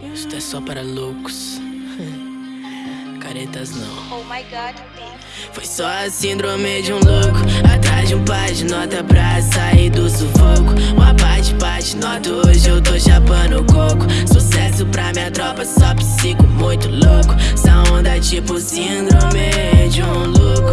Isto é só para loucos. Caretas não. Oh my god, Foi só a síndrome de um louco. Atrás de um par de nota pra sair do sufoco. Uma parte, parte, nota. Hoje eu tô chapando coco. Sucesso pra minha tropa, só psico muito louco. Essa onda é tipo síndrome de um louco.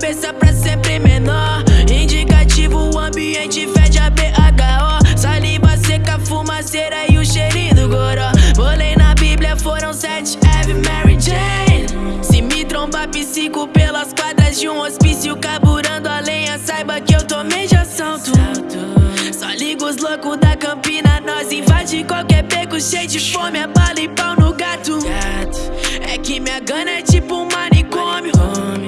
Cabeça pra sempre menor. Indicativo, o ambiente fede a BHO. Saliva seca, fumaceira e o cheirinho do goró. Bolei na Bíblia, foram sete Ave Mary Jane. Se me trombar psico pelas quadras de um hospício, carburando a lenha, saiba que eu tomei de assalto. Só liga os loucos da campina, nós invade qualquer beco cheio de fome, é bala e pau no gato. É que minha gana é tipo um manicômio.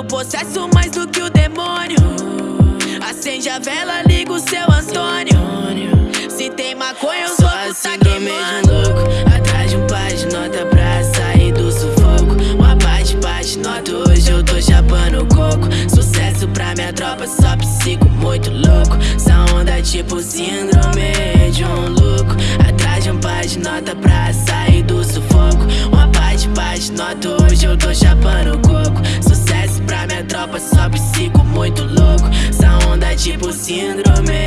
Ando possesso mais do que o demônio. Acende a vela, liga o seu Antônio. Se tem maconha, os loucos tá queimando. louco. Atrás de um par de nota pra sair do sufoco. Uma parte, parte, nota. Hoje eu tô chapando coco. Sucesso pra minha tropa, só psico muito louco. Essa onda é tipo síndrome de um louco. Atrás de um par de nota pra sair do sufoco. Uma parte, parte, nota. Hoje eu tô chapando coco. Tipo síndrome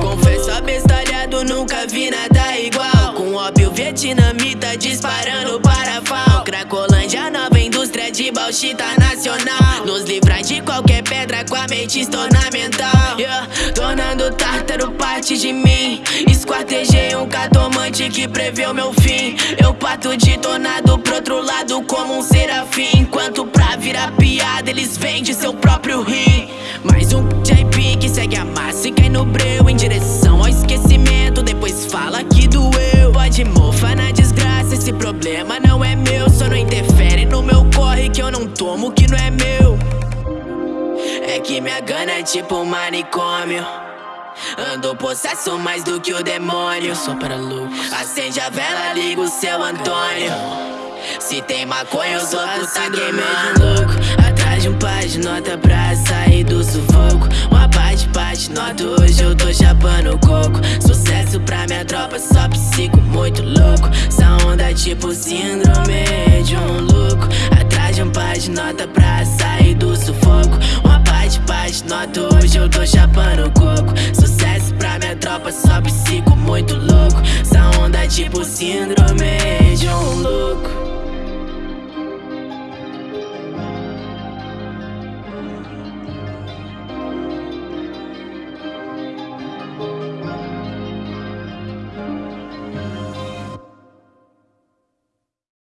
Confesso abestalhado, nunca vi nada igual. Com óbvio vietnamita disparando parafal. Nacional. Nos livrar de qualquer pedra com a mente ornamental. Yeah. Tornando tártaro parte de mim. Esquartejei um catomante que preveu meu fim. Eu pato de tornado pro outro lado como um serafim. Enquanto pra virar piada eles vendem seu próprio rim. Mais um JP que segue a massa problema não é meu. Só não interfere no meu corre que eu não tomo que não é meu. É que minha gana é tipo um manicômio. Ando possesso mais do que o demônio. Só para loucos. Acende a vela, liga o seu Antônio. Se tem maconha, os outros tá queimando louco. De um par de nota pra sair do sufoco. Uma parte, parte, nota. Hoje eu tô chapando coco. Sucesso pra minha tropa, só psico muito louco. Essa onda é tipo síndrome de um louco. Atrás de um par de nota pra sair do sufoco. Uma parte, parte, nota. Hoje eu tô chapando coco. Sucesso pra minha tropa, só psico muito louco. Essa onda é tipo síndrome de um louco.